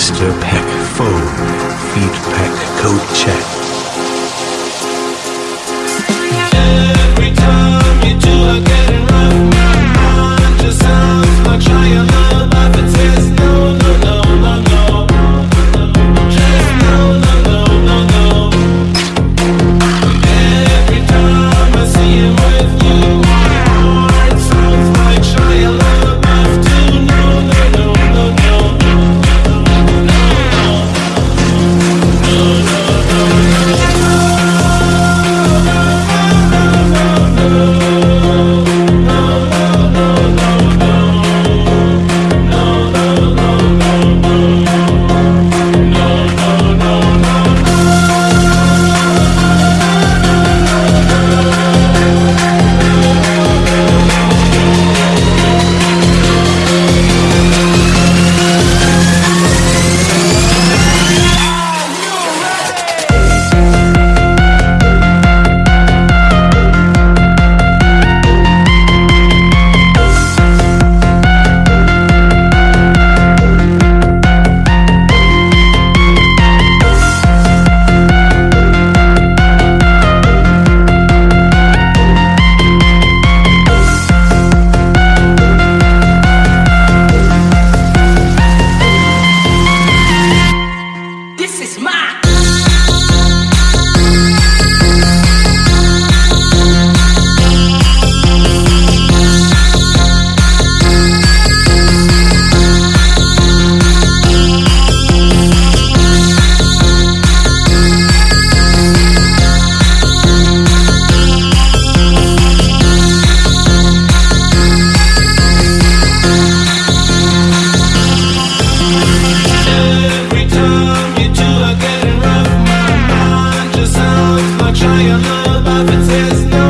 Mr. Peck, phone, feet peck, coat check. No.